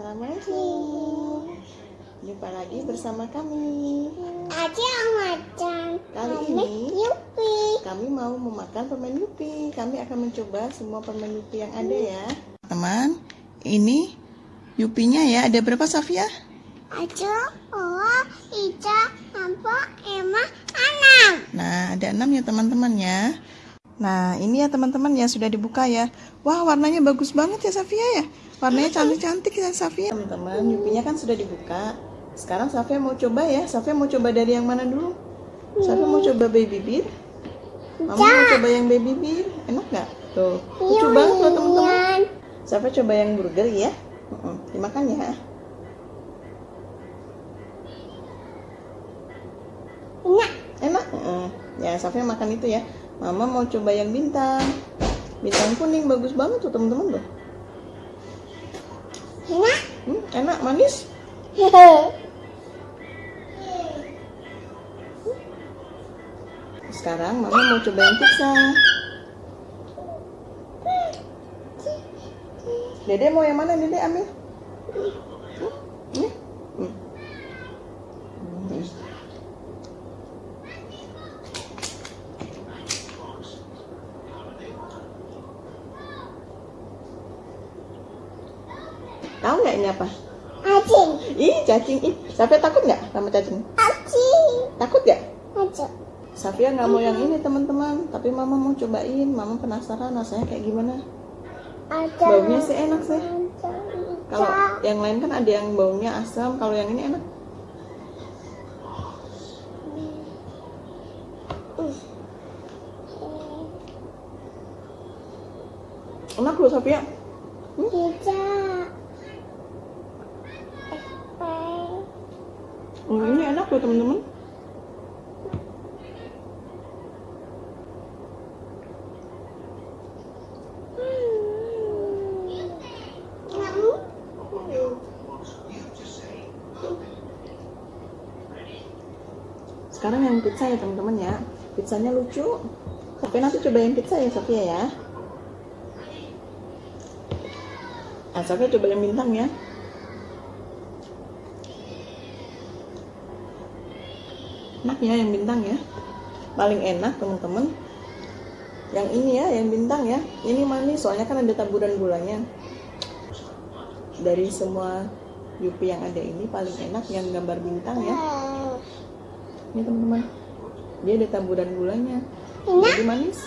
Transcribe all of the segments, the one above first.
Assalamualaikum. Jumpa lagi bersama kami. Aja macam Kali ini yupi. kami mau memakan permen yupi. Kami akan mencoba semua permen yupi yang ada ya. Teman, ini yupinya ya. Ada berapa Safia? Aja, Oa, Ica, Ampo, Emma, Anam. Nah, ada enam ya teman-teman ya. Nah, ini ya teman-teman ya sudah dibuka ya. Wah, warnanya bagus banget ya Safia ya. Warnanya cantik-cantik ya Safia. Teman-teman, Yupinya kan sudah dibuka. Sekarang Safia mau coba ya. Safia mau coba dari yang mana dulu? Safia mau coba baby beer. Mama mau coba yang baby beer. Enak nggak? Tuh, lucu banget loh teman-teman. Safia coba yang burger ya. Dimakan ya. Enak. Enak? Ya, Safia makan itu ya. Mama mau coba yang bintang. Bintang kuning bagus banget tuh teman-teman loh. Enak. Hmm, enak, manis. Sekarang Mama mau coba yang pizza. Dede mau yang mana Dede ambil? Tahu nggak ini apa? Acing. Ih, cacing. Ih, Safia takut nggak sama cacing? Acing. Takut nggak? Aja. Safia nggak mau yang ini teman-teman, tapi Mama mau cobain. Mama penasaran rasanya kayak gimana. Aja. Baunya sih enak sih. Kalau yang lain kan ada yang baunya asam, kalau yang ini enak. Enak loh Safia. Pizza. Oh, ini enak loh teman-teman. Sekarang yang pizza ya teman-teman ya. Pizzanya lucu. Tapi nanti coba yang pizza ya Sofia ya. Nah, Sofia coba yang bintang ya. Enak ya yang bintang ya. Paling enak teman-teman. Yang ini ya, yang bintang ya. Ini manis soalnya kan ada taburan gulanya. Dari semua Yupi yang ada ini paling enak yang gambar bintang ya. Ini teman-teman. Dia ada taburan gulanya. Jadi manis.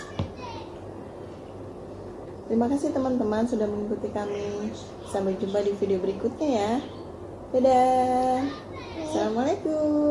Terima kasih teman-teman sudah mengikuti kami. Sampai jumpa di video berikutnya ya. Dadah. Assalamualaikum.